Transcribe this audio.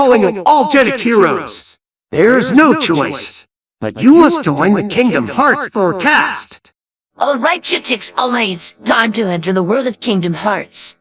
calling of all Jetix heroes. There's no choice. But you must join the Kingdom Hearts forecast. Alright, Jetix Alliance, time to enter the world of Kingdom Hearts.